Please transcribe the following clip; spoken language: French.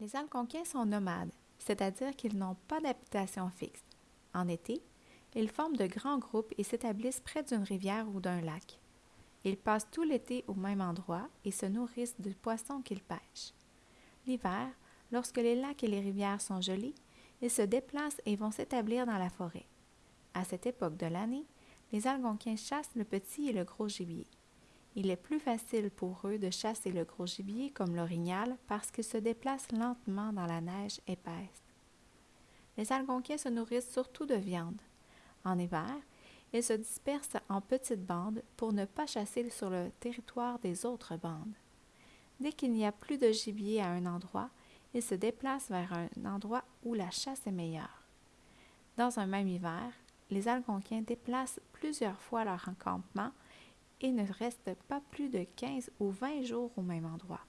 Les Algonquins sont nomades, c'est-à-dire qu'ils n'ont pas d'habitation fixe. En été, ils forment de grands groupes et s'établissent près d'une rivière ou d'un lac. Ils passent tout l'été au même endroit et se nourrissent de poissons qu'ils pêchent. L'hiver, lorsque les lacs et les rivières sont gelés, ils se déplacent et vont s'établir dans la forêt. À cette époque de l'année, les Algonquins chassent le petit et le gros gibier. Il est plus facile pour eux de chasser le gros gibier comme l'orignal parce qu'il se déplace lentement dans la neige épaisse. Les Algonquins se nourrissent surtout de viande. En hiver, ils se dispersent en petites bandes pour ne pas chasser sur le territoire des autres bandes. Dès qu'il n'y a plus de gibier à un endroit, ils se déplacent vers un endroit où la chasse est meilleure. Dans un même hiver, les Algonquins déplacent plusieurs fois leur encampement et ne restent pas plus de 15 ou 20 jours au même endroit.